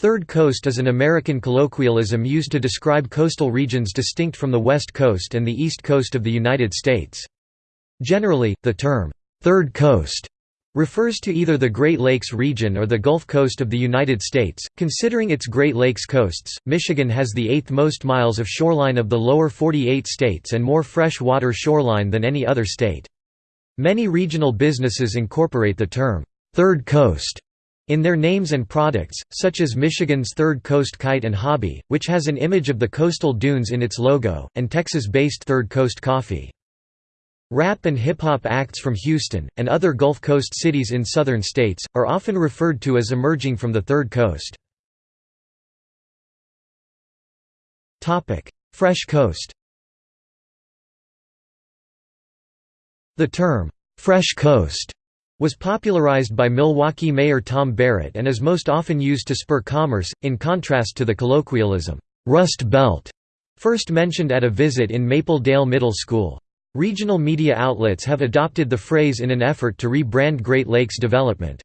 Third Coast is an American colloquialism used to describe coastal regions distinct from the West Coast and the East Coast of the United States. Generally, the term, Third Coast refers to either the Great Lakes region or the Gulf Coast of the United States. Considering its Great Lakes coasts, Michigan has the eighth most miles of shoreline of the lower 48 states and more fresh water shoreline than any other state. Many regional businesses incorporate the term, Third Coast in their names and products, such as Michigan's Third Coast Kite and Hobby, which has an image of the coastal dunes in its logo, and Texas-based Third Coast Coffee. Rap and hip-hop acts from Houston, and other Gulf Coast cities in southern states, are often referred to as emerging from the Third Coast. Fresh Coast The term, "'Fresh Coast' was popularized by Milwaukee Mayor Tom Barrett and is most often used to spur commerce, in contrast to the colloquialism, "'Rust Belt' first mentioned at a visit in Maple Dale Middle School. Regional media outlets have adopted the phrase in an effort to rebrand Great Lakes development.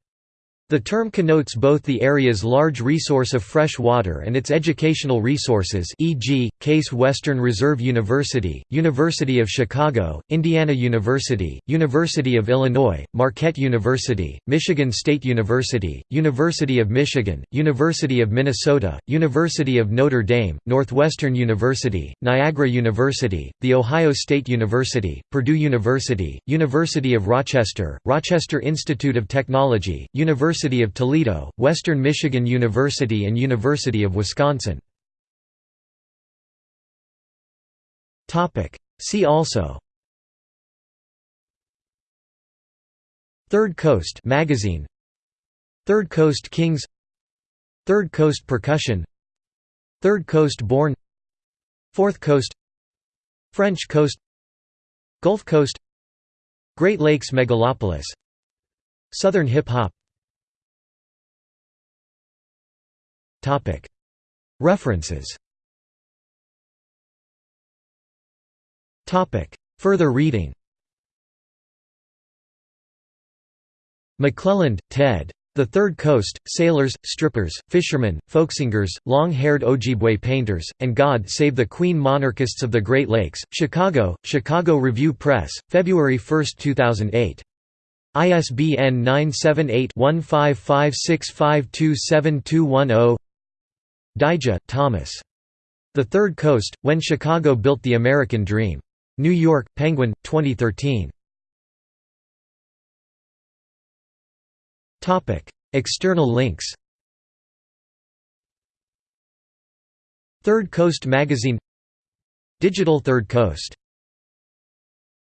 The term connotes both the area's large resource of fresh water and its educational resources e.g., Case Western Reserve University, University of Chicago, Indiana University, University of Illinois, Marquette University, Michigan State University, University of Michigan, University of Minnesota, University of Notre Dame, Northwestern University, Niagara University, The Ohio State University, Purdue University, University of Rochester, Rochester Institute of Technology, University University of Toledo, Western Michigan University and University of Wisconsin. See also. Third Coast magazine. Third Coast Kings. Third Coast Percussion. Third Coast Born. Fourth Coast. French Coast. Gulf Coast. Great Lakes Megalopolis. Southern Hip Hop References. Further reading. McClelland, Ted. The Third Coast, Sailors, Strippers, Fishermen, Folksingers, Long-Haired Ojibwe Painters, and God Save the Queen Monarchists of the Great Lakes, Chicago, Chicago Review Press, February 1, 2008. ISBN 978 1556527210 Dyja, Thomas. The Third Coast, When Chicago Built the American Dream. New York, Penguin, 2013. External links Third Coast Magazine Digital Third Coast